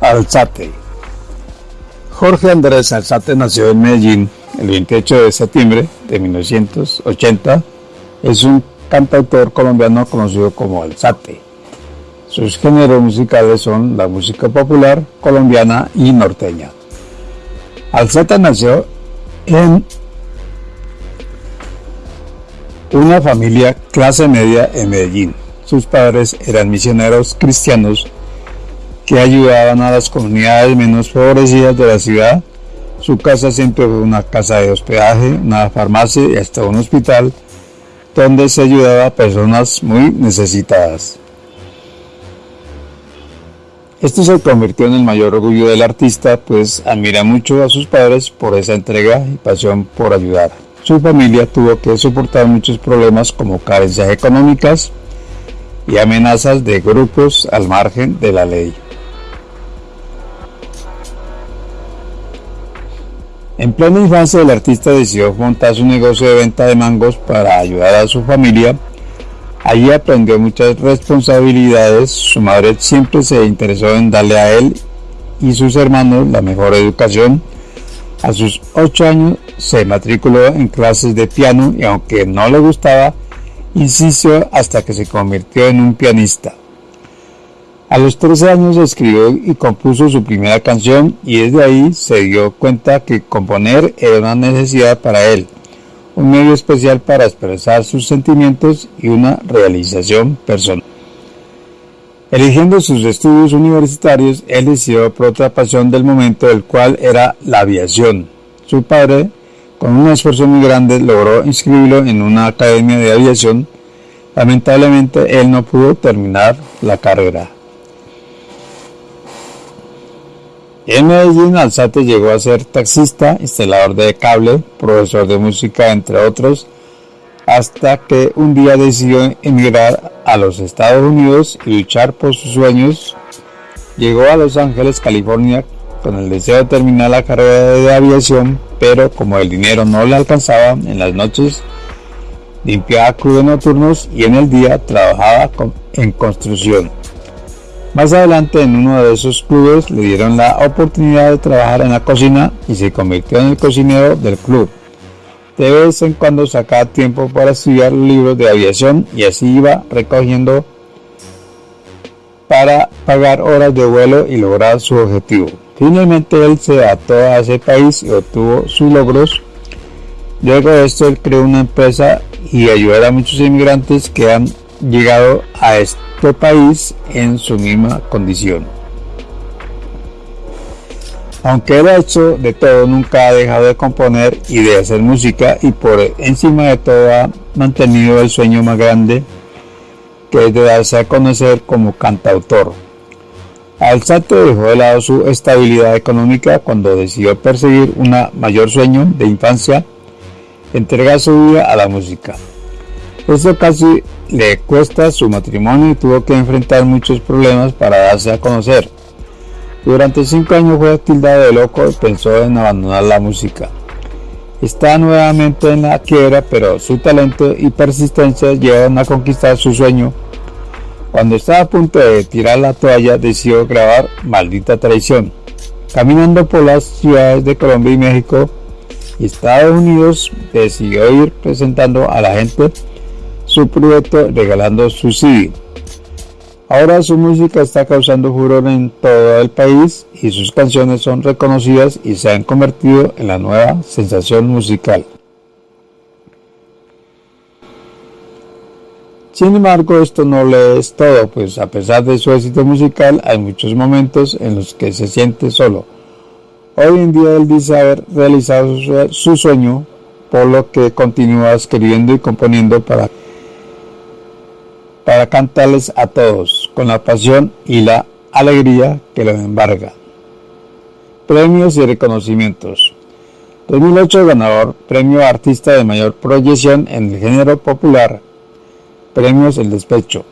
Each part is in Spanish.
Alzate. Jorge Andrés Alzate nació en Medellín el 28 de septiembre de 1980. Es un cantautor colombiano conocido como Alzate. Sus géneros musicales son la música popular, colombiana y norteña. Alzate nació en una familia clase media en Medellín. Sus padres eran misioneros cristianos que ayudaban a las comunidades menos favorecidas de la ciudad. Su casa siempre fue una casa de hospedaje, una farmacia y hasta un hospital donde se ayudaba a personas muy necesitadas. Esto se convirtió en el mayor orgullo del artista, pues admira mucho a sus padres por esa entrega y pasión por ayudar. Su familia tuvo que soportar muchos problemas como carencias económicas y amenazas de grupos al margen de la ley. En plena infancia el artista decidió montar su negocio de venta de mangos para ayudar a su familia. Allí aprendió muchas responsabilidades. Su madre siempre se interesó en darle a él y sus hermanos la mejor educación. A sus 8 años se matriculó en clases de piano y aunque no le gustaba, insistió hasta que se convirtió en un pianista. A los 13 años escribió y compuso su primera canción y desde ahí se dio cuenta que componer era una necesidad para él, un medio especial para expresar sus sentimientos y una realización personal. Eligiendo sus estudios universitarios, él decidió por otra pasión del momento, el cual era la aviación. Su padre, con un esfuerzo muy grande, logró inscribirlo en una academia de aviación. Lamentablemente, él no pudo terminar la carrera. En Medellín, Alzate llegó a ser taxista, instalador de cable, profesor de música, entre otros, hasta que un día decidió emigrar a los Estados Unidos y luchar por sus sueños. Llegó a Los Ángeles, California, con el deseo de terminar la carrera de aviación, pero como el dinero no le alcanzaba, en las noches limpiaba clubes nocturnos y en el día trabajaba en construcción. Más adelante en uno de esos clubes le dieron la oportunidad de trabajar en la cocina y se convirtió en el cocinero del club. De vez en cuando sacaba tiempo para estudiar libros de aviación y así iba recogiendo para pagar horas de vuelo y lograr su objetivo. Finalmente él se adaptó a ese país y obtuvo sus logros. Luego de esto él creó una empresa y ayudó a muchos inmigrantes que han llegado a este país en su misma condición. Aunque él ha hecho de todo, nunca ha dejado de componer y de hacer música y por encima de todo ha mantenido el sueño más grande que es de darse a conocer como cantautor. Alzate dejó de lado su estabilidad económica cuando decidió perseguir un mayor sueño de infancia, entregar su vida a la música. Esto casi le cuesta su matrimonio y tuvo que enfrentar muchos problemas para darse a conocer. Durante cinco años fue tildado de loco y pensó en abandonar la música. Está nuevamente en la quiebra, pero su talento y persistencia llevan a conquistar su sueño. Cuando estaba a punto de tirar la toalla, decidió grabar Maldita Traición. Caminando por las ciudades de Colombia y México y Estados Unidos, decidió ir presentando a la gente su proyecto regalando su CD. Ahora su música está causando furor en todo el país y sus canciones son reconocidas y se han convertido en la nueva sensación musical. Sin embargo, esto no le es todo, pues a pesar de su éxito musical, hay muchos momentos en los que se siente solo. Hoy en día él dice haber realizado su sueño, por lo que continúa escribiendo y componiendo para para cantarles a todos con la pasión y la alegría que los embarga. Premios y reconocimientos. 2008 ganador, premio artista de mayor proyección en el género popular. Premios El Despecho.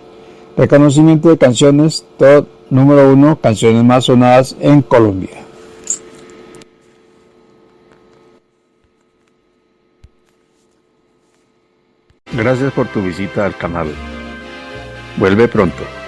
Reconocimiento de canciones, top número uno canciones más sonadas en Colombia. Gracias por tu visita al canal. Vuelve pronto.